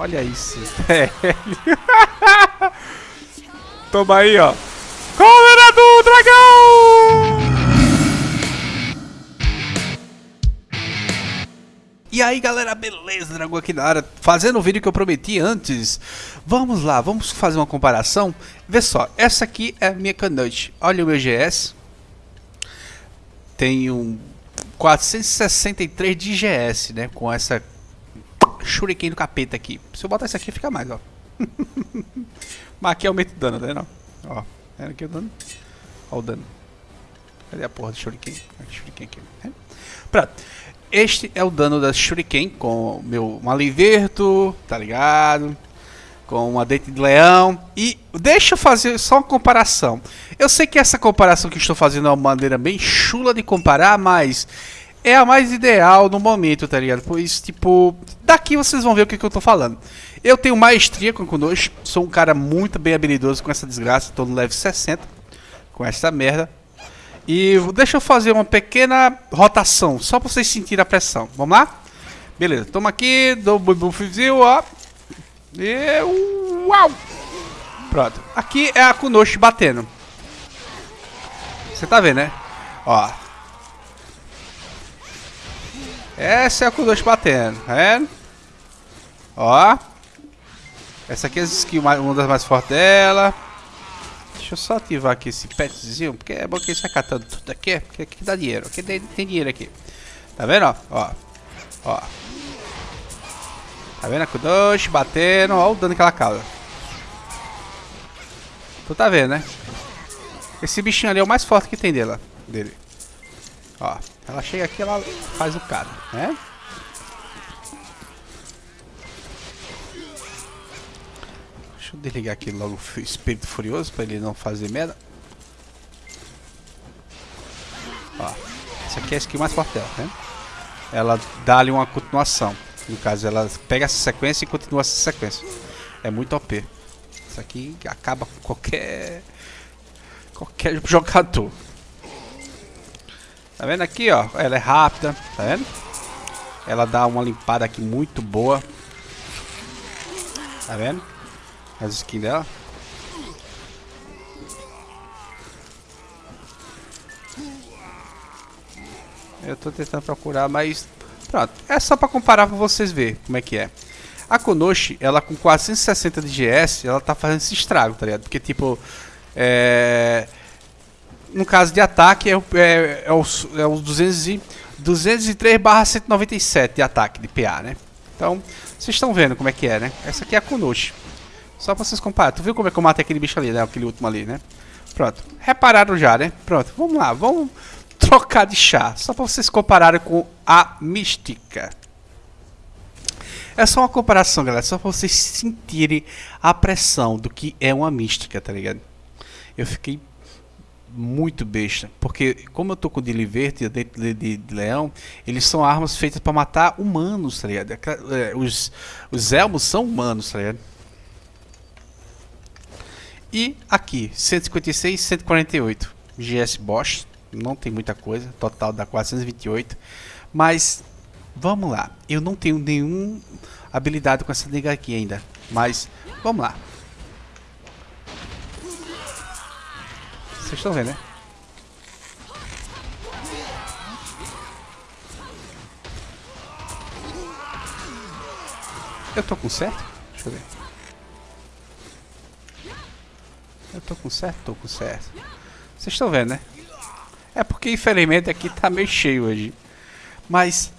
Olha isso, velho. Toma aí, ó. Câmera do dragão! E aí galera, beleza? Dragão aqui na área, fazendo o vídeo que eu prometi antes. Vamos lá, vamos fazer uma comparação. Vê só, essa aqui é a minha canute. Olha o meu GS. Um 463 de GS, né? Com essa shuriken do capeta aqui. Se eu botar isso aqui, fica mais, ó. Mas aqui aumenta o dano, né? Não? Ó, é aqui o dano. Ó o dano. Cadê a porra do shuriken? Aqui, shuriken aqui. É. Pronto. Este é o dano da Shuriken com o meu Maliverto, tá ligado? Com uma Dente de Leão. E deixa eu fazer só uma comparação. Eu sei que essa comparação que estou fazendo é uma maneira bem chula de comparar, mas é a mais ideal no momento, tá ligado? Pois, tipo, daqui vocês vão ver o que, que eu tô falando. Eu tenho maestria com Kunoshi, sou um cara muito bem habilidoso com essa desgraça, tô no level 60 com essa merda. E deixa eu fazer uma pequena rotação, só para vocês sentirem a pressão. Vamos lá? Beleza, toma aqui, dou o buffzinho, ó. E uau! Pronto. Aqui é a Kunoshi batendo. Você tá vendo, né? Ó. Essa é a Kunoshi batendo, tá vendo? Ó. Essa aqui é a skill, uma das mais fortes dela. Deixa eu só ativar aqui esse petzinho, porque é bom que ele sai catando tudo aqui, porque aqui dá dinheiro, aqui tem, tem dinheiro aqui. Tá vendo, ó? Ó. Tá vendo a Kudoshi batendo, ó o dano que ela causa. Tu tá vendo, né? Esse bichinho ali é o mais forte que tem dela, dele. Ó, ela chega aqui, ela faz o cara, né? Deixa eu desligar aqui logo o espírito furioso para ele não fazer merda. Ó, essa aqui é a skill mais forte dela, né? Ela dá ali uma continuação. No caso, ela pega essa sequência e continua essa sequência. É muito OP. Isso aqui acaba com qualquer... Qualquer jogador. Tá vendo aqui, ó? Ela é rápida, tá vendo? Ela dá uma limpada aqui muito boa. Tá vendo? as skins dela. Eu tô tentando procurar, mas pronto. É só para comparar para vocês verem como é que é. A Konoshi, ela com 460 de GS, ela tá fazendo esse estrago, tá ligado? Porque tipo, é... no caso de ataque é, é, é os, é os 200 e, 203 barra 197 de ataque, de PA, né? Então, vocês estão vendo como é que é, né? Essa aqui é a Konoshi. Só pra vocês compararem. Tu viu como é que eu matei aquele bicho ali, né? Aquele último ali, né? Pronto. Repararam já, né? Pronto. Vamos lá. Vamos trocar de chá. Só pra vocês compararem com a mística. É só uma comparação, galera. Só pra vocês sentirem a pressão do que é uma mística, tá ligado? Eu fiquei muito besta. Porque como eu tô com o Dili Verde dentro de, de, leão, eles são armas feitas para matar humanos, tá ligado? É, os, os elmos são humanos, tá ligado? E aqui, 156, 148. GS Bosch, não tem muita coisa, total dá 428. Mas, vamos lá. Eu não tenho nenhum habilidade com essa nega aqui ainda. Mas, vamos lá. Vocês estão vendo, né? Eu tô com certo? Deixa eu ver. Eu tô com certo? Tô com certo. Vocês estão vendo, né? É porque, infelizmente, aqui tá meio cheio hoje. Mas,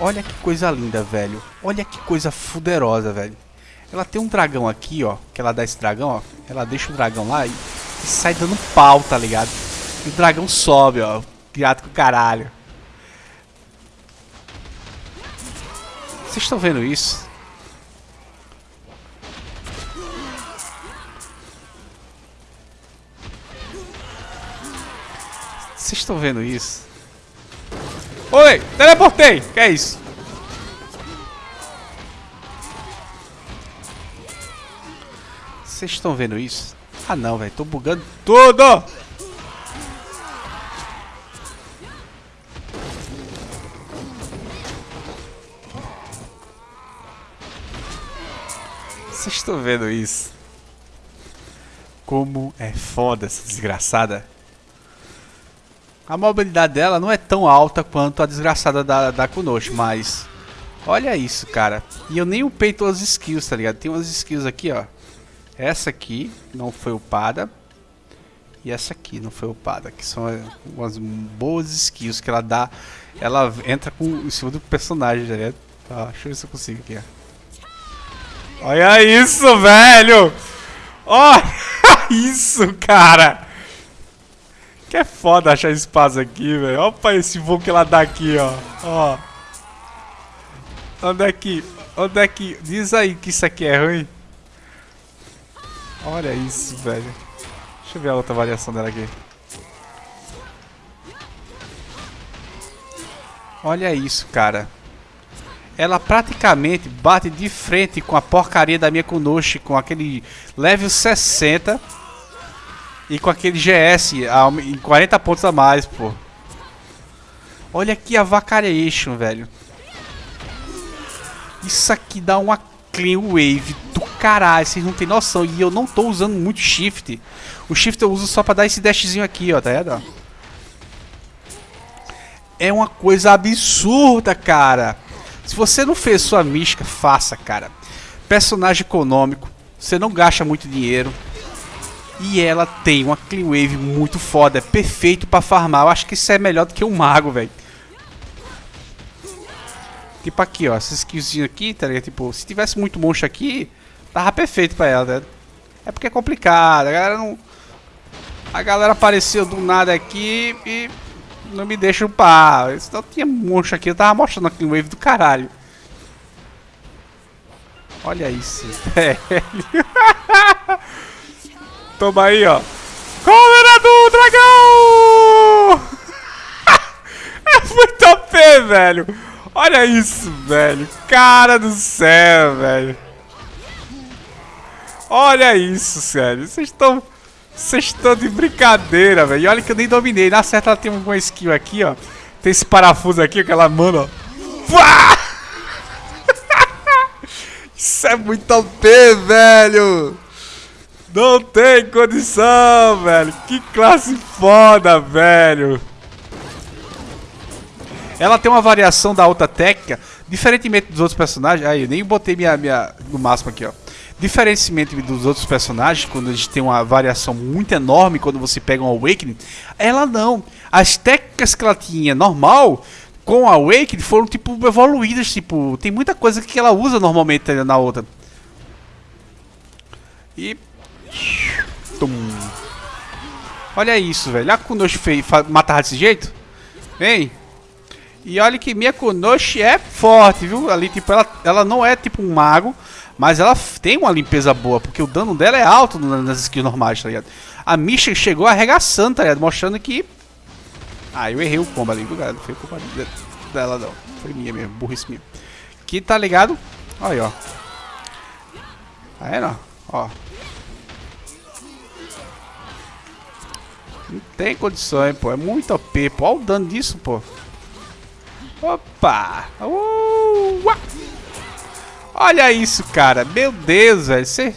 olha que coisa linda, velho. Olha que coisa fuderosa, velho. Ela tem um dragão aqui, ó. Que ela dá esse dragão, ó. Ela deixa o dragão lá e, e sai dando pau, tá ligado? E o dragão sobe, ó. Criado com caralho. Vocês estão vendo isso? Vocês estão vendo isso? Oi, teleportei! Que é isso? Vocês estão vendo isso? Ah não, velho, tô bugando tudo! Vocês estão vendo isso? Como é foda essa desgraçada. A mobilidade dela não é tão alta quanto a desgraçada da, da Kunoshi, mas... Olha isso, cara. E eu nem upei todas as skills, tá ligado? Tem umas skills aqui, ó. Essa aqui não foi upada. E essa aqui não foi upada. Que são umas boas skills que ela dá. Ela entra com, em cima do personagem, tá? Tá, deixa eu ver se eu consigo aqui. Olha isso, velho! Olha isso, cara! Que é foda achar espaço aqui, velho. Olha esse voo que ela dá aqui, ó. Ó. Onde é que... Onde é que... Diz aí que isso aqui é ruim. Olha isso, velho. Deixa eu ver a outra variação dela aqui. Olha isso, cara. Ela praticamente bate de frente com a porcaria da minha Kunoshi com aquele level 60 e com aquele GS em 40 pontos a mais, pô. Olha aqui a Vacariation, velho. Isso aqui dá uma clean wave do caralho, vocês não tem noção. E eu não tô usando muito shift. O shift eu uso só pra dar esse dashzinho aqui, ó, tá vendo? É uma coisa absurda, cara. Se você não fez sua mística, faça, cara. Personagem econômico, você não gasta muito dinheiro. E ela tem uma clean wave muito foda, é perfeito pra farmar. Eu acho que isso é melhor do que um mago, velho. Tipo aqui, ó, essa skillzinha aqui, tá ligado? Tipo, se tivesse muito monstro aqui, tava perfeito pra ela, tá É porque é complicado, a galera não... A galera apareceu do nada aqui e não me deixa upar. Se não tinha monstro aqui, eu tava mostrando aqui um wave do caralho. Olha isso, velho. Toma aí, ó. Câmera do dragão! é muito OP, velho. Olha isso, velho. Cara do céu, velho. Olha isso, sério. Vocês estão... Vocês estão de brincadeira, velho. E olha que eu nem dominei. Na certa ela tem uma skill aqui, ó. Tem esse parafuso aqui que ela manda, ó. Isso é muito OP, velho. Não tem condição, velho. Que classe foda, velho. Ela tem uma variação da outra técnica, diferentemente dos outros personagens. Aí, eu nem botei minha, minha no máximo aqui, ó. Diferentemente dos outros personagens, quando gente tem uma variação muito enorme quando você pega um Awakening, ela não. As técnicas que ela tinha normal, com a Awakening, foram tipo evoluídas. Tipo, tem muita coisa que ela usa normalmente na outra. E. Tum. Olha isso, velho. A Kunoshi matar desse jeito. Vem. E olha que minha Kunoshi é forte, viu? Ali, tipo, ela, ela não é tipo um mago, mas ela tem uma limpeza boa, porque o dano dela é alto nas skills normais, tá ligado? A Misha chegou arregaçando, tá ligado? Mostrando que... Ah, eu errei o combo ali, viu, galera? Não foi culpa dela, não. Foi minha mesmo, burrice minha. Que tá ligado? Olha aí, ó. Tá vendo? Ó. Não tem condições, pô. É muito OP, pô. Olha o dano disso, pô. Opa! Uh, Olha isso, cara. Meu Deus, velho. Você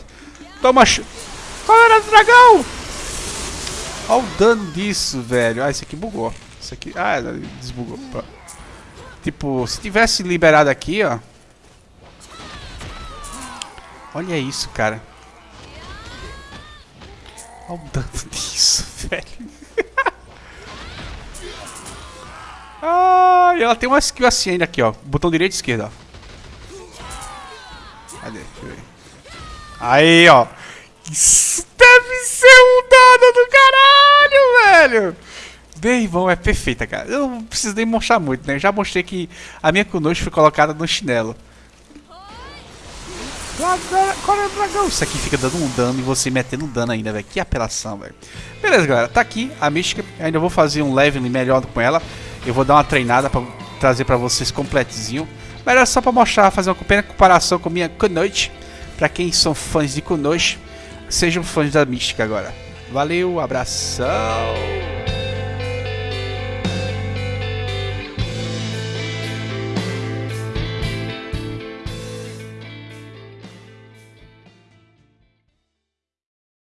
toma... Ch... Olha o dragão! Olha o dano disso, velho. Ah, esse aqui bugou. Esse aqui... Ah, desbugou. Tipo, se tivesse liberado aqui, ó. Olha isso, cara. Olha o dano disso, velho. Ah, e ela tem uma skill assim ainda aqui, ó. Botão direito e esquerda, ó. Cadê? Deixa eu ver. Aí, ó. Isso deve ser um dano do caralho, velho. Irmão, é perfeita, cara. Eu não preciso nem mostrar muito, né? Eu já mostrei que a minha Kunoshi foi colocada no chinelo. Qual é o dragão? Isso aqui fica dando um dano e você metendo dano ainda, velho. Que apelação, velho. Beleza, galera. Tá aqui a Mística. Ainda vou fazer um leveling melhor com ela. Eu vou dar uma treinada pra trazer pra vocês completezinho. Mas era só pra mostrar, fazer uma pequena comparação com minha Kunoichi. Pra quem são fãs de Kunoichi, sejam fãs da Mística agora. Valeu, abração!